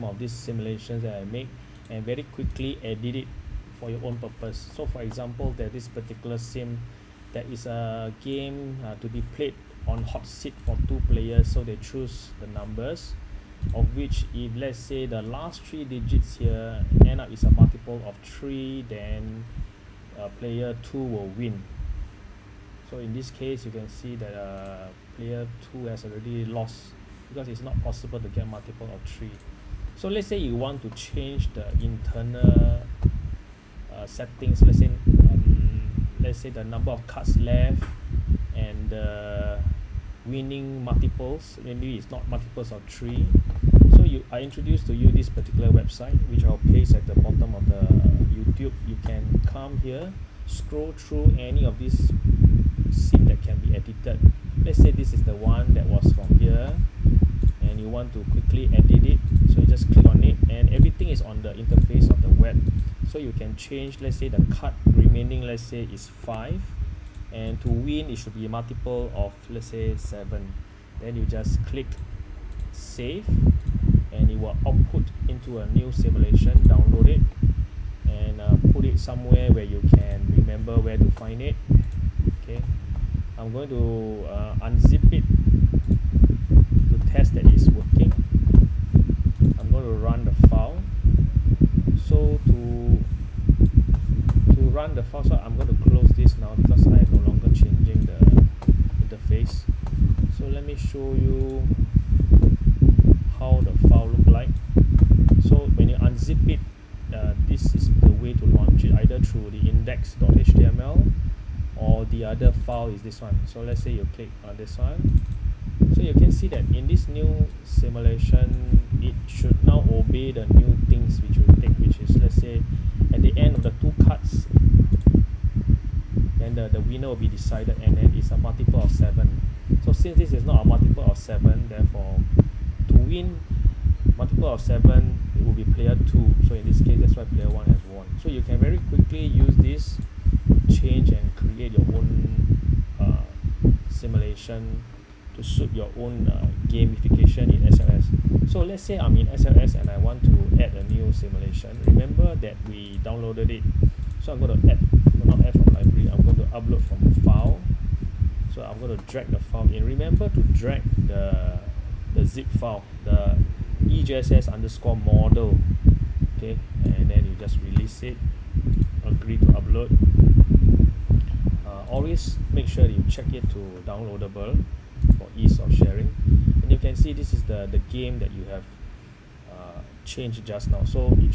some of these simulations that I make and very quickly edit it for your own purpose. So for example that this particular sim that is a game uh, to be played on hot seat for two players so they choose the numbers of which if let's say the last three digits here end up is a multiple of three then uh, player two will win. So in this case you can see that uh, player two has already lost because it's not possible to get multiple of three so let's say you want to change the internal uh, settings let's say um, let's say the number of cards left and the winning multiples maybe it's not multiples of three. So you I introduced to you this particular website which I'll paste at the bottom of the YouTube. You can come here scroll through any of these sim that can be edited. Let's say this is the one that was from here want to quickly edit it. So you just click on it and everything is on the interface of the web. So you can change let's say the card remaining let's say is 5 and to win it should be a multiple of let's say 7 then you just click save and it will output into a new simulation. Download it and uh, put it somewhere where you can remember where to find it. Okay. I'm going to uh, unzip it to test that it's working I'm going to run the file so to to run the file so I'm going to close this now because I am no longer changing the interface so let me show you how the file look like. So when you unzip it uh, this is the way to launch it either through the index.html or the other file is this one. So let's say you click on this one. So you can see that in this new simulation it should obey the new things which will take which is let's say at the end of the two cards then the, the winner will be decided and then it's a multiple of 7 so since this is not a multiple of 7 therefore to win multiple of 7 it will be player 2 so in this case that's why player 1 has won. So you can very quickly use this to change and create your own uh, simulation to suit your own uh, gamification in SLS so let's say I'm in SLS and I want to add a new simulation remember that we downloaded it. So I'm going to add not add from library. I'm going to upload from file. So I'm going to drag the file in. Remember to drag the the zip file the EJSS underscore model. Okay and then you just release it. Agree to upload. Uh, always make sure you check it to downloadable for ease of sharing see this is the the game that you have uh, changed just now. So it should